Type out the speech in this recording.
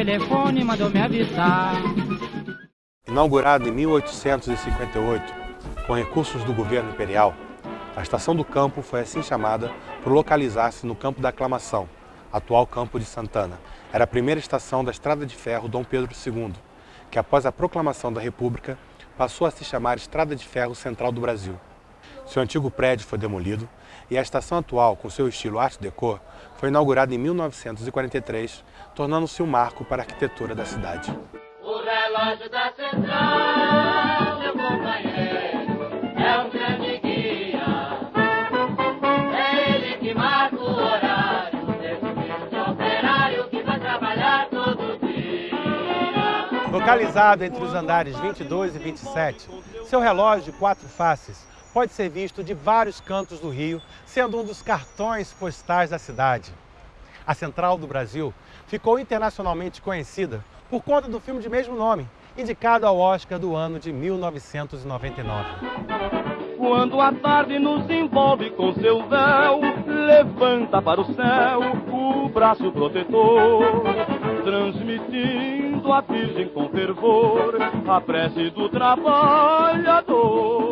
telefone mandou me avisar. Inaugurado em 1858, com recursos do governo imperial, a Estação do Campo foi assim chamada por localizar-se no Campo da Aclamação, atual Campo de Santana. Era a primeira estação da Estrada de Ferro Dom Pedro II, que após a proclamação da República passou a se chamar Estrada de Ferro Central do Brasil. Seu antigo prédio foi demolido e a estação atual, com seu estilo Art Deco, foi inaugurada em 1943, tornando-se um marco para a arquitetura da cidade. O relógio da central, meu companheiro, é um grande guia. É ele que marca o horário desse humilde operário que vai trabalhar todo dia. Localizado entre os andares 22 e 27, seu relógio de quatro faces pode ser visto de vários cantos do Rio, sendo um dos cartões postais da cidade. A Central do Brasil ficou internacionalmente conhecida por conta do filme de mesmo nome, indicado ao Oscar do ano de 1999. Quando a tarde nos envolve com seu véu, levanta para o céu o braço protetor, transmitindo à Virgem com fervor a prece do trabalhador.